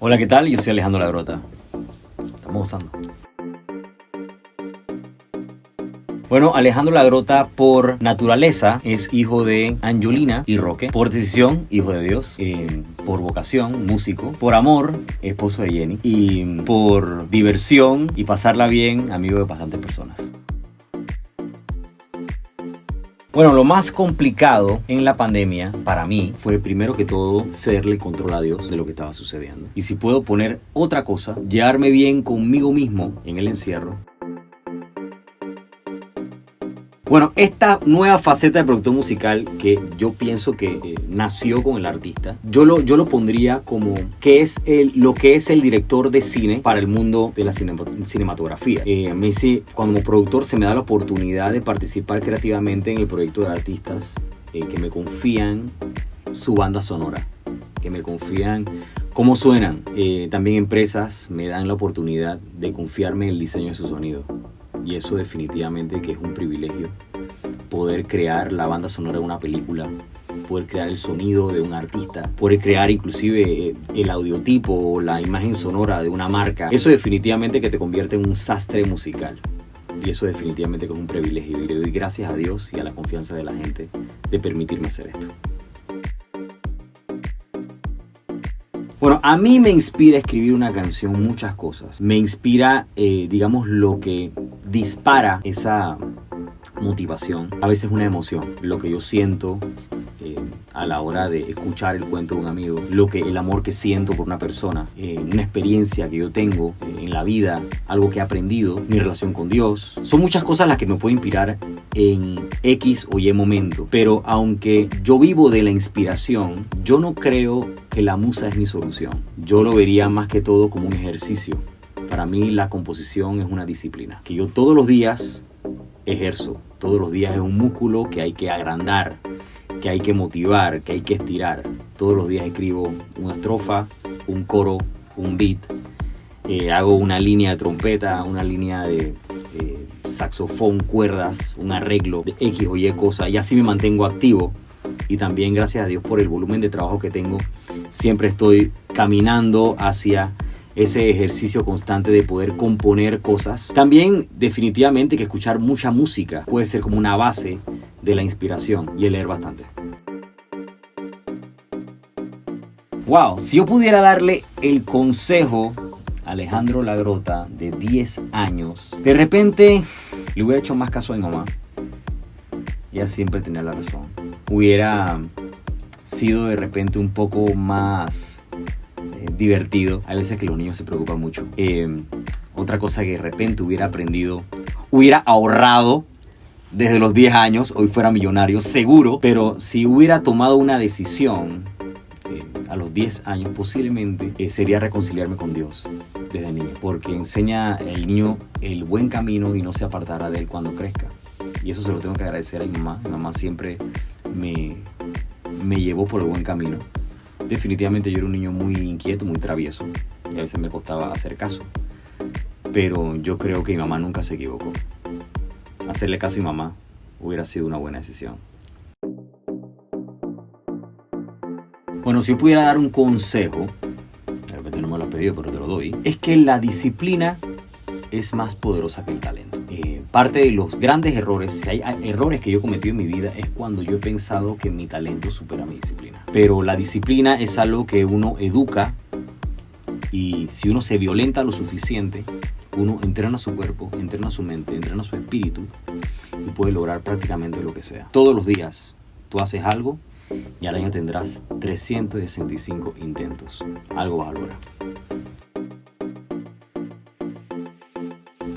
Hola, ¿qué tal? Yo soy Alejandro Lagrota. Estamos usando. Bueno, Alejandro Lagrota por naturaleza es hijo de Angelina y Roque. Por decisión, hijo de Dios. Eh, por vocación, músico. Por amor, esposo de Jenny. Y por diversión y pasarla bien, amigo de bastantes personas. Bueno, lo más complicado en la pandemia para mí fue primero que todo cederle control a Dios de lo que estaba sucediendo. Y si puedo poner otra cosa, llevarme bien conmigo mismo en el encierro bueno, esta nueva faceta de productor musical que yo pienso que eh, nació con el artista, yo lo, yo lo pondría como que es el, lo que es el director de cine para el mundo de la cinematografía. Eh, me dice, como productor se me da la oportunidad de participar creativamente en el proyecto de artistas eh, que me confían su banda sonora, que me confían cómo suenan. también empresas me dan la oportunidad de confiarme en el diseño de su sonido y eso definitivamente que es un privilegio. Poder crear la banda sonora de una película, poder crear el sonido de un artista, poder crear inclusive eh, el audiotipo o la imagen sonora de una marca. Eso definitivamente que te convierte en un sastre musical. Y eso definitivamente que es un privilegio. Y le doy gracias a Dios y a la confianza de la gente de permitirme hacer esto. Bueno, a mí me inspira escribir una canción muchas cosas. Me inspira, eh, digamos, lo que dispara esa motivación. A veces una emoción, lo que yo siento eh, a la hora de escuchar el cuento de un amigo, lo que el amor que siento por una persona, eh, una experiencia que yo tengo en la vida, algo que he aprendido, mi relación con Dios. Son muchas cosas las que me pueden inspirar en X o Y momento. Pero aunque yo vivo de la inspiración, yo no creo que la musa es mi solución. Yo lo vería más que todo como un ejercicio. Para mí la composición es una disciplina que yo todos los días ejerzo. Todos los días es un músculo que hay que agrandar, que hay que motivar, que hay que estirar. Todos los días escribo una estrofa, un coro, un beat. Eh, hago una línea de trompeta, una línea de saxofón, cuerdas, un arreglo de X o Y cosa y así me mantengo activo. Y también gracias a Dios por el volumen de trabajo que tengo, siempre estoy caminando hacia ese ejercicio constante de poder componer cosas. También definitivamente que escuchar mucha música puede ser como una base de la inspiración y el leer bastante. Wow, si yo pudiera darle el consejo a Alejandro Lagrota de 10 años, de repente le hubiera hecho más caso a mi mamá. Ella siempre tenía la razón. Hubiera sido de repente un poco más divertido. Hay veces que los niños se preocupan mucho. Eh, otra cosa que de repente hubiera aprendido, hubiera ahorrado desde los 10 años, hoy fuera millonario, seguro, pero si hubiera tomado una decisión eh, a los 10 años, posiblemente sería reconciliarme con Dios desde niño, porque enseña al niño el buen camino y no se apartará de él cuando crezca. Y eso se lo tengo que agradecer a mi mamá. Mi mamá siempre me, me llevó por el buen camino. Definitivamente yo era un niño muy inquieto, muy travieso y a veces me costaba hacer caso. Pero yo creo que mi mamá nunca se equivocó. Hacerle caso a mi mamá hubiera sido una buena decisión. Bueno, si pudiera dar un consejo, de repente no me lo has pedido, pero te lo doy, es que la disciplina es más poderosa que el talento. Eh, parte de los grandes errores, si hay errores que yo he cometido en mi vida, es cuando yo he pensado que mi talento supera mi disciplina. Pero la disciplina es algo que uno educa y si uno se violenta lo suficiente, uno entrena su cuerpo, entrena su mente, entrena su espíritu y puede lograr prácticamente lo que sea. Todos los días tú haces algo y al año tendrás 365 intentos. Algo vas a lograr.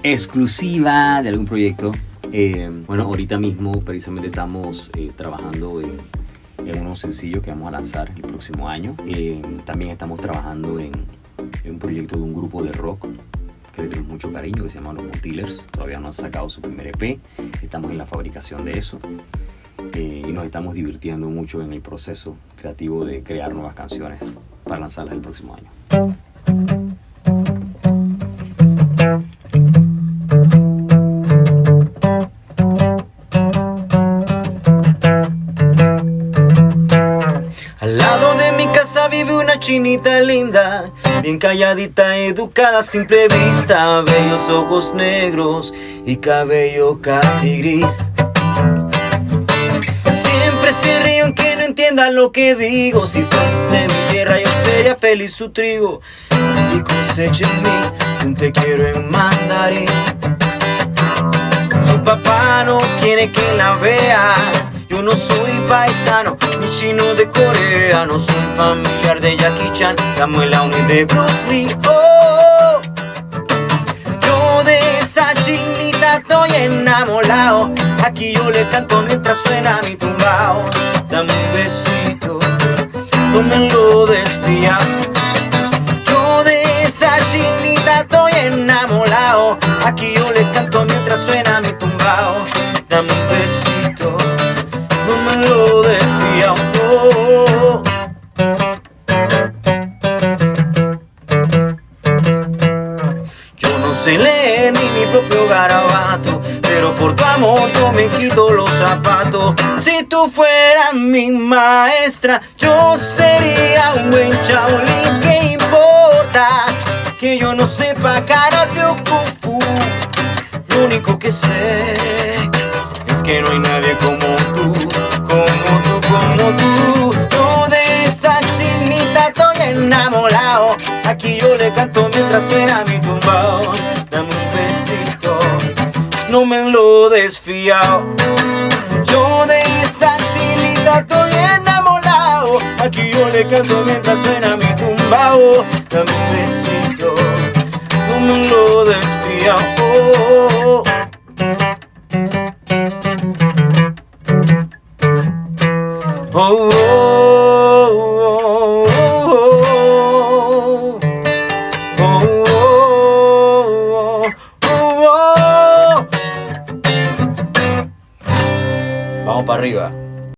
Exclusiva de algún proyecto. Eh, bueno, ahorita mismo precisamente estamos eh, trabajando en, en, unos sencillos que vamos a lanzar el próximo año. Eh, también estamos trabajando en, en, un proyecto de un grupo de rock que le tenemos mucho cariño que se llama Los Mutilers. Todavía no han sacado su primer EP. Estamos en la fabricación de eso. Eh, y nos estamos divirtiendo mucho en el proceso creativo de crear nuevas canciones para lanzarlas el próximo año. Vive una chinita linda Bien calladita, educada, simple vista, bellos ojos negros y cabello casi gris. Siempre se ríe aunque no entienda lo que digo. Si fuese mi tierra, yo sería feliz su trigo. Si cosecha en mí te quiero en mandarín. Su papá no quiere que la vea. No soy paisano ni chino de Corea. No soy familiar de Jackie Chan, la Uni de Bruce Lee. Oh, yo de esa chinita estoy enamorado. Aquí yo le canto mientras suena mi tumbao. Dame un besito, no me lo desfía. Yo de esa chinita estoy enamorado. Aquí yo le canto mientras suena mi tumbao. Dame un besito, no sé leer ni mi propio garabato, pero por tu amor yo me quito los zapatos. Si tú fueras mi maestra, yo sería un buen chaolín. ¿Qué importa que yo no sepa karate o kung? Lo único que sé es que no hay nadie como tú, como tú, como tú. Yo de esa chinita estoy enamorado. Aquí yo le canto mientras suena mi tumbao. Me lo desfiao. Yo de esa chinita estoy enamorado. Aquí yo le canto mientras suena mi tumbao. Dame un besito, no me lo desfiao. Oh, oh, oh. Oh, oh, arriba.